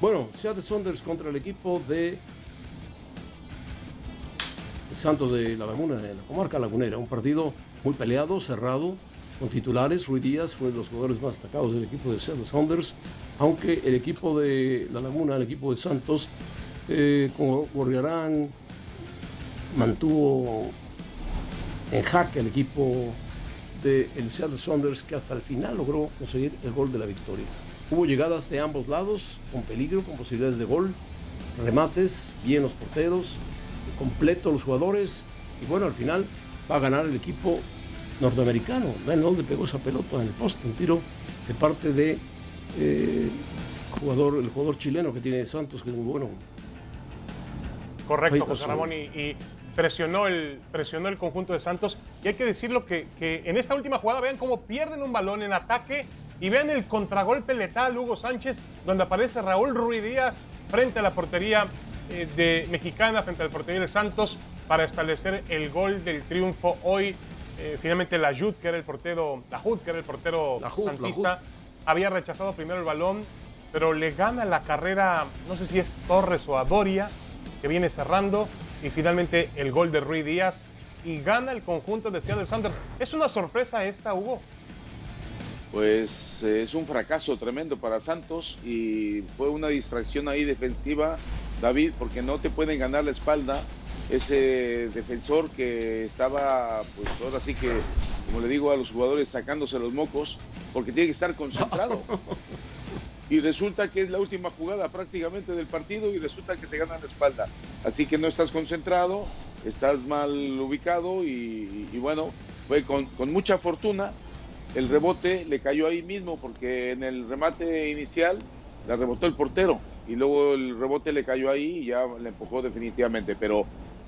Bueno, Seattle Saunders contra el equipo de Santos de la Laguna, en la comarca lagunera. Un partido muy peleado, cerrado, con titulares. Rui Díaz fue de los jugadores más destacados del equipo de Seattle Saunders, aunque el equipo de la Laguna, el equipo de Santos, eh, con Gorriarán, mantuvo en jaque al equipo del el Seattle Saunders, que hasta el final logró conseguir el gol de la victoria. Hubo llegadas de ambos lados, con peligro, con posibilidades de gol, remates, bien los porteros, completo los jugadores, y bueno, al final va a ganar el equipo norteamericano. Vean dónde pegó esa pelota en el poste, un tiro de parte de eh, jugador, el jugador chileno que tiene Santos, que es muy bueno. Correcto, José Ramón, y, presionó, el, presionó el conjunto de Santos. Y hay que decirlo que, que en esta última jugada, vean cómo pierden un balón en ataque y vean el contragolpe letal Hugo Sánchez, donde aparece Raúl Ruiz Díaz frente a la portería eh, de Mexicana, frente al portería de Santos, para establecer el gol del triunfo hoy. Eh, finalmente la Jud, que era el portero, la que era el portero santista, había rechazado primero el balón, pero le gana la carrera, no sé si es Torres o Adoria, que viene cerrando, y finalmente el gol de Ruiz Díaz, y gana el conjunto de Seattle Sanders. ¿Es una sorpresa esta, Hugo? Pues es un fracaso tremendo para Santos y fue una distracción ahí defensiva, David, porque no te pueden ganar la espalda ese defensor que estaba, pues ahora sí que, como le digo a los jugadores, sacándose los mocos, porque tiene que estar concentrado. Y resulta que es la última jugada prácticamente del partido y resulta que te ganan la espalda. Así que no estás concentrado, estás mal ubicado y, bueno, fue con, con mucha fortuna el rebote le cayó ahí mismo porque en el remate inicial la rebotó el portero y luego el rebote le cayó ahí y ya le empujó definitivamente. Pero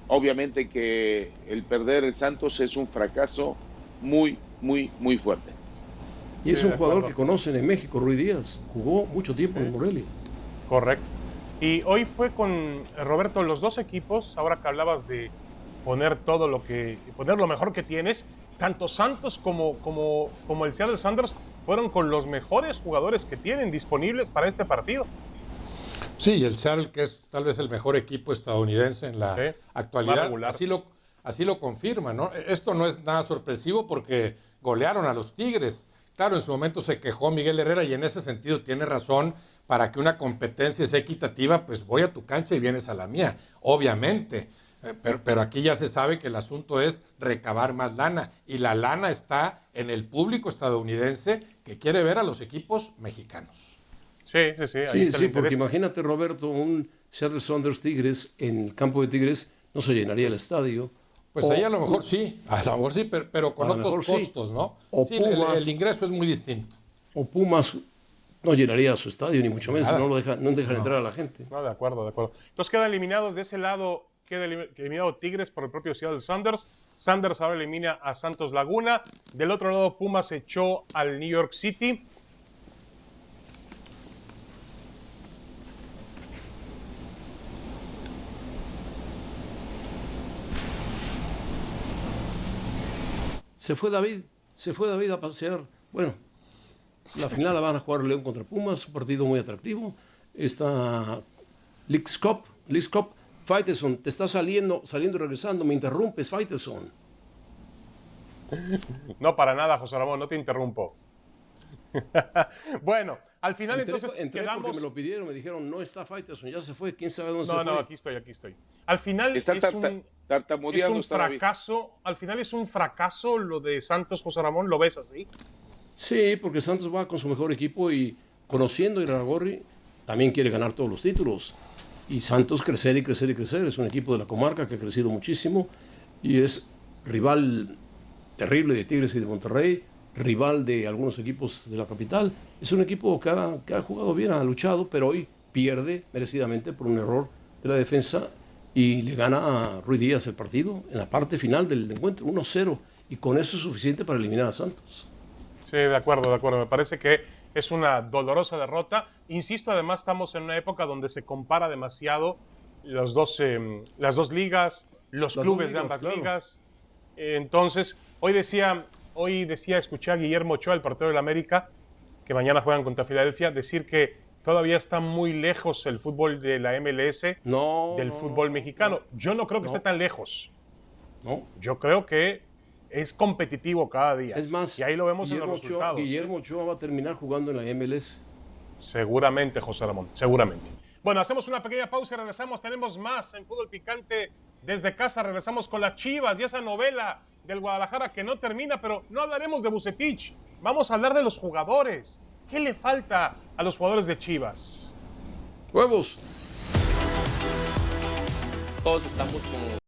obviamente que el perder el Santos es un fracaso muy, muy, muy fuerte. Y es un jugador que conocen en México, Ruiz Díaz. Jugó mucho tiempo en Morelia. Correcto. Y hoy fue con Roberto los dos equipos, ahora que hablabas de poner todo lo que, poner lo mejor que tienes, tanto Santos como, como, como el Seattle Sanders fueron con los mejores jugadores que tienen disponibles para este partido. Sí, y el Seattle, que es tal vez el mejor equipo estadounidense en la actualidad, así lo, así lo confirma, ¿no? Esto no es nada sorpresivo porque golearon a los Tigres. Claro, en su momento se quejó Miguel Herrera y en ese sentido tiene razón, para que una competencia sea equitativa, pues voy a tu cancha y vienes a la mía, obviamente. Eh, pero, aquí ya se sabe que el asunto es recabar más lana y la lana está en el público estadounidense que quiere ver a los equipos mexicanos. Sí, sí, sí. Sí, sí, porque imagínate, Roberto, un Seattle Saunders Tigres en el campo de Tigres no se llenaría el estadio. Pues ahí a lo mejor sí, a lo mejor sí, pero, con otros costos, ¿no? O sí, el, ingreso es muy distinto. O Pumas no llenaría su estadio, ni mucho menos, no, lo deja, no dejan entrar a la gente. No, de acuerdo, de acuerdo. Entonces quedan eliminados de ese lado queda eliminado Tigres por el propio Seattle Sanders. Sanders ahora elimina a Santos Laguna. Del otro lado, Pumas echó al New York City. Se fue David, se fue David a pasear. Bueno, la final la van a jugar León contra Pumas, un partido muy atractivo. Cup, Leagues Cup Faiteson, te está saliendo, saliendo y regresando, me interrumpes, Faiteson. No, para nada, José Ramón, no te interrumpo. bueno, al final entonces entré quedamos... porque me lo pidieron, me dijeron, no está Faiteson, ya se fue, quién sabe dónde se fue. No, no, aquí estoy, aquí estoy. Al final es, un, es un fracaso, al final es un fracaso lo de Santos, José Ramón, ¿lo ves así? Sí, porque Santos va con su mejor equipo y conociendo a Iragorri, también quiere ganar todos los títulos y Santos crecer y crecer y crecer. Es un equipo de la comarca que ha crecido muchísimo y es rival terrible de Tigres y de Monterrey, rival de algunos equipos de la capital. Es un equipo que ha, jugado bien, ha luchado, pero hoy pierde merecidamente por un error de la defensa y le gana a Ruiz Díaz el partido en la parte final del encuentro, 1-0, y con eso es suficiente para eliminar a Santos. Sí, de acuerdo, de acuerdo. Me parece que es una dolorosa derrota. Insisto, además estamos en una época donde se compara demasiado los dos, em, las dos ligas, los clubes de ambas ligas. entonces, hoy decía, hoy decía, escuché a Guillermo Ochoa, el portero del América, que mañana juegan contra Filadelfia, decir que, todavía está muy lejos el fútbol de la MLS no, del fútbol mexicano. Yo no creo que esté tan lejos. No. Yo creo que es competitivo cada día. Es más, y ahí lo vemos Guillermo en los resultados. Guillermo Ochoa va a terminar jugando en la MLS. Seguramente, José Ramón, seguramente. Bueno, hacemos una pequeña pausa y regresamos. Tenemos más en Fútbol Picante desde casa. Regresamos con las Chivas y esa novela del Guadalajara que no termina, pero no hablaremos de Bucetich. Vamos a hablar de los jugadores. ¿Qué le falta a los jugadores de Chivas? Huevos. Todos estamos como